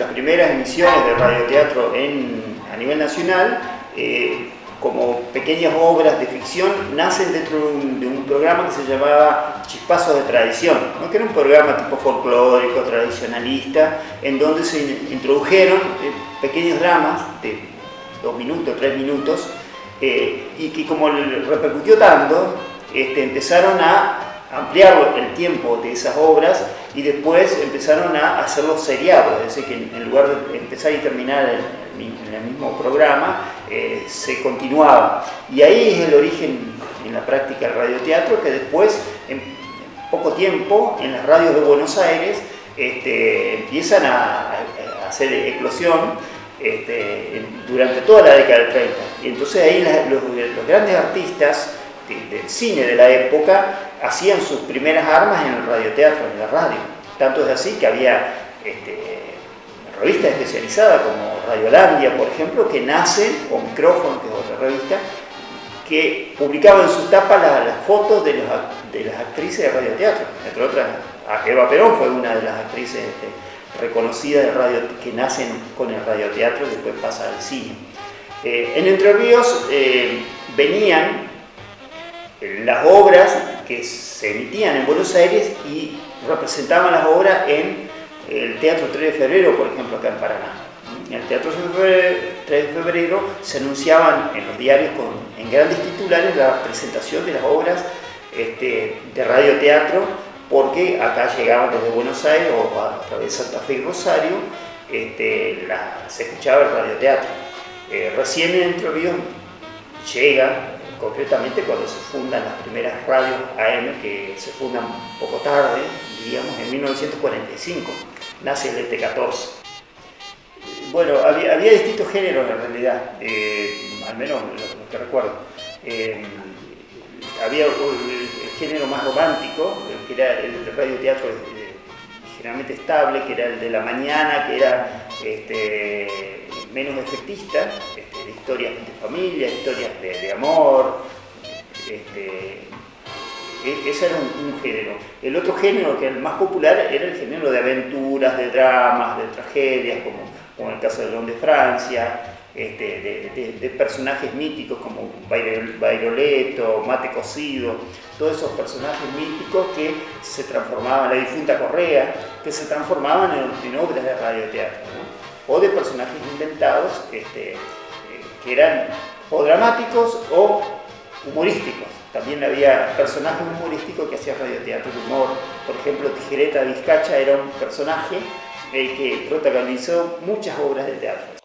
Las primeras emisiones de radioteatro en, a nivel nacional, eh, como pequeñas obras de ficción, nacen dentro de un, programa que se llamaba Chispazos de Tradición, que era un programa tipo folclórico, tradicionalista, en donde se introdujeron eh, pequeños dramas de dos minutos, tres minutos, eh, y que como repercutió tanto, este, empezaron a ampliar el tiempo de esas obras y después empezaron a hacerlos seriados, es decir, que en lugar de empezar y terminar en el mismo programa, eh, se continuaba. Y ahí es el origen en la práctica del radioteatro, que después, en poco tiempo, en las radios de Buenos Aires, este, empiezan a, hacer eclosión este, durante toda la década del 30. Y entonces ahí los, los grandes artistas del cine de la época hacían sus primeras armas en el radioteatro, en la radio. Tanto es así que había este, revistas especializadas como Radiolandia, por ejemplo, que nace, o Micrófono, que es otra revista, que publicaba en sus tapas las, fotos de, las actrices de radioteatro. Entre otras, Eva Perón fue una de las actrices este, reconocidas de radio, que nacen con el radioteatro y después pasa al cine. Eh, en Entre Ríos eh, venían las obras que se emitían en Buenos Aires y representaban las obras en el Teatro 3 de Febrero, por ejemplo, acá en Paraná. En el Teatro 3 de Febrero se anunciaban en los diarios con, en grandes titulares la presentación de las obras este, de radioteatro, porque acá llegaban desde Buenos Aires o a través de Santa Fe y Rosario, este, se escuchaba el radioteatro. Eh, recién en Entre Ríos llega concretamente cuando se fundan las primeras radios AM, que se fundan poco tarde, diríamos en 1945, nace el ET14. Bueno, había, distintos géneros en realidad, eh, al menos lo, que recuerdo. Eh, había el, género más romántico, que era el radioteatro eh, generalmente estable, que era el de la mañana, que era este, menos efectista, este, historias de familia, historias de, amor, este, e, ese era un, género. El otro género, que era el más popular, era el género de aventuras, de dramas, de tragedias, como, como el caso de León de Francia, este, de, personajes míticos como Bairoleto, Mate Cocido, todos esos personajes míticos que se transformaban, la difunta Correa, que se transformaban en, obras de radioteatro, o de personajes inventados este, eh, que eran o dramáticos o humorísticos. También había personajes humorísticos que hacían radioteatro de humor. Por ejemplo, Tijereta Vizcacha era un personaje eh, que protagonizó muchas obras de teatro.